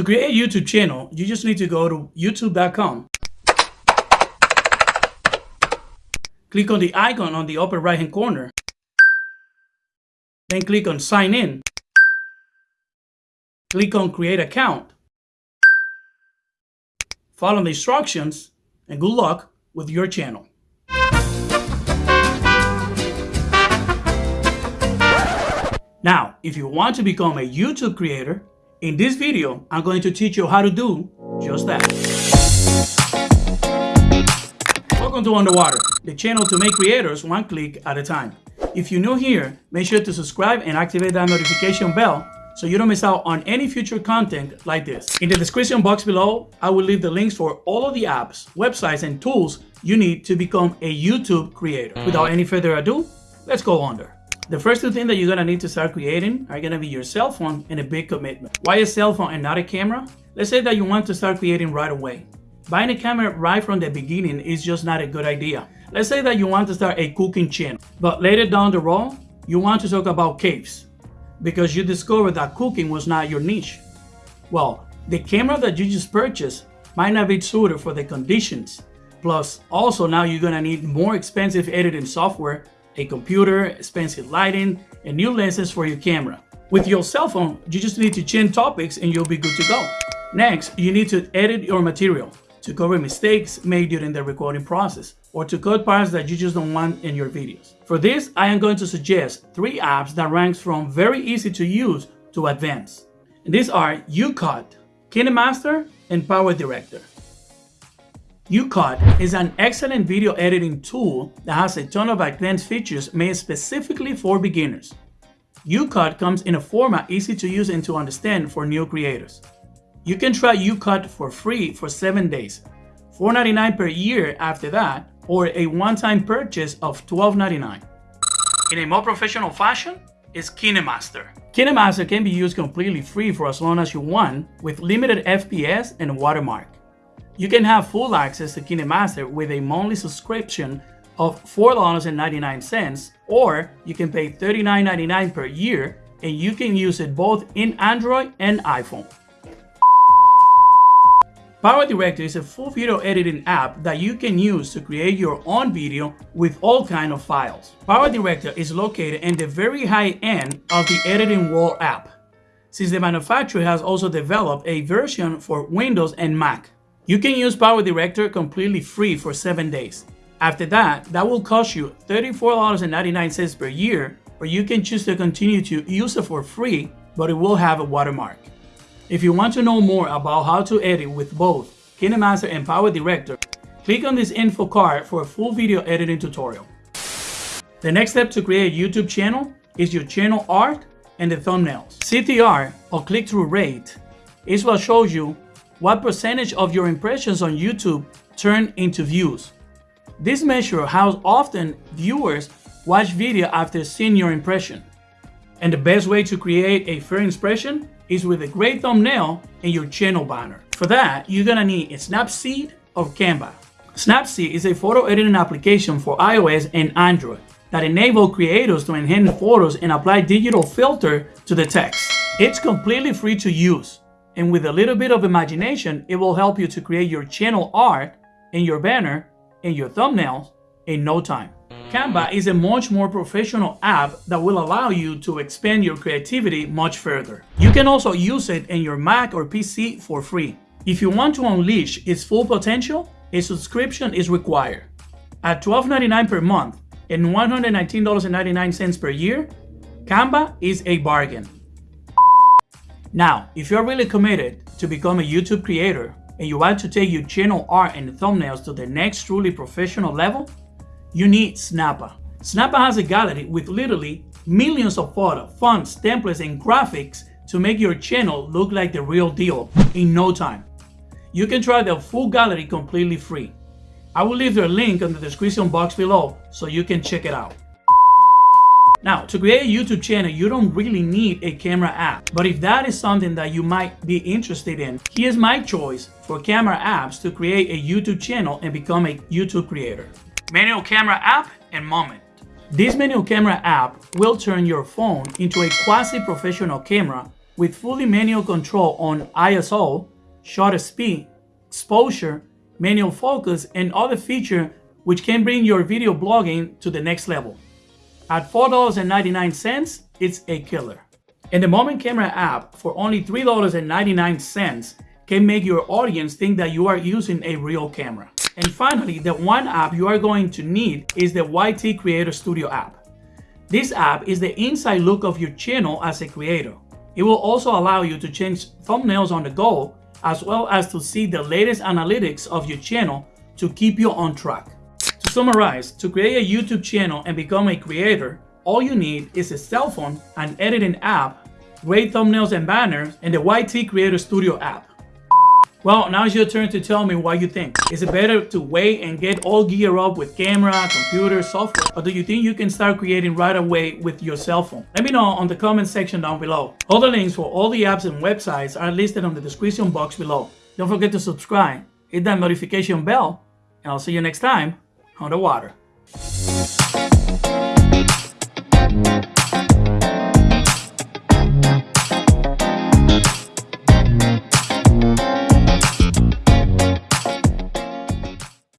To create a YouTube channel, you just need to go to youtube.com. Click on the icon on the upper right hand corner. Then click on sign in. Click on create account. Follow the instructions and good luck with your channel. Now, if you want to become a YouTube creator, in this video, I'm going to teach you how to do just that. Welcome to Underwater, the channel to make creators one click at a time. If you're new here, make sure to subscribe and activate that notification bell so you don't miss out on any future content like this. In the description box below, I will leave the links for all of the apps, websites, and tools you need to become a YouTube creator. Without any further ado, let's go under. The first two things that you're gonna need to start creating are gonna be your cell phone and a big commitment. Why a cell phone and not a camera? Let's say that you want to start creating right away. Buying a camera right from the beginning is just not a good idea. Let's say that you want to start a cooking channel, but later down the road, you want to talk about caves because you discovered that cooking was not your niche. Well, the camera that you just purchased might not be suited for the conditions. Plus, also now you're gonna need more expensive editing software a computer, expensive lighting, and new lenses for your camera. With your cell phone, you just need to change topics and you'll be good to go. Next, you need to edit your material to cover mistakes made during the recording process or to cut parts that you just don't want in your videos. For this, I am going to suggest three apps that ranks from very easy to use to advanced. And these are YouCut, KineMaster, and Power Director. YouCut is an excellent video editing tool that has a ton of advanced features made specifically for beginners. YouCut comes in a format easy to use and to understand for new creators. You can try YouCut for free for 7 days, $4.99 per year after that, or a one-time purchase of $12.99. In a more professional fashion is KineMaster. KineMaster can be used completely free for as long as you want with limited FPS and watermark. You can have full access to KineMaster with a monthly subscription of $4.99 or you can pay $39.99 per year and you can use it both in Android and iPhone. PowerDirector is a full video editing app that you can use to create your own video with all kind of files. PowerDirector is located in the very high end of the editing world app, since the manufacturer has also developed a version for Windows and Mac. You can use Power Director completely free for 7 days. After that, that will cost you $34.99 per year, or you can choose to continue to use it for free, but it will have a watermark. If you want to know more about how to edit with both KineMaster and Power Director, click on this info card for a full video editing tutorial. The next step to create a YouTube channel is your channel art and the thumbnails. CTR, or click-through rate, is what shows you what percentage of your impressions on YouTube turn into views. This measures how often viewers watch video after seeing your impression. And the best way to create a fair impression is with a great thumbnail and your channel banner. For that, you're gonna need a Snapseed or Canva. Snapseed is a photo editing application for iOS and Android that enable creators to enhance photos and apply digital filter to the text. It's completely free to use and with a little bit of imagination, it will help you to create your channel art and your banner and your thumbnails in no time. Canva is a much more professional app that will allow you to expand your creativity much further. You can also use it in your Mac or PC for free. If you want to unleash its full potential, a subscription is required. At $12.99 per month and $119.99 per year, Canva is a bargain. Now, if you're really committed to become a YouTube creator and you want to take your channel art and thumbnails to the next truly professional level, you need Snappa. Snappa has a gallery with literally millions of photos, fonts, templates, and graphics to make your channel look like the real deal in no time. You can try the full gallery completely free. I will leave their link in the description box below so you can check it out. Now, to create a YouTube channel, you don't really need a camera app. But if that is something that you might be interested in, here's my choice for camera apps to create a YouTube channel and become a YouTube creator. Manual Camera app and Moment. This manual camera app will turn your phone into a quasi-professional camera with fully manual control on ISO, shutter speed, exposure, manual focus, and other features which can bring your video blogging to the next level. At $4.99, it's a killer. And the Moment Camera app for only $3.99 can make your audience think that you are using a real camera. And finally, the one app you are going to need is the YT Creator Studio app. This app is the inside look of your channel as a creator. It will also allow you to change thumbnails on the go, as well as to see the latest analytics of your channel to keep you on track. To summarize, to create a YouTube channel and become a creator, all you need is a cell phone, an editing app, great thumbnails and banners, and the YT Creator Studio app. Well, now it's your turn to tell me what you think. Is it better to wait and get all geared up with camera, computer, software? Or do you think you can start creating right away with your cell phone? Let me know on the comment section down below. All the links for all the apps and websites are listed on the description box below. Don't forget to subscribe, hit that notification bell, and I'll see you next time on the water.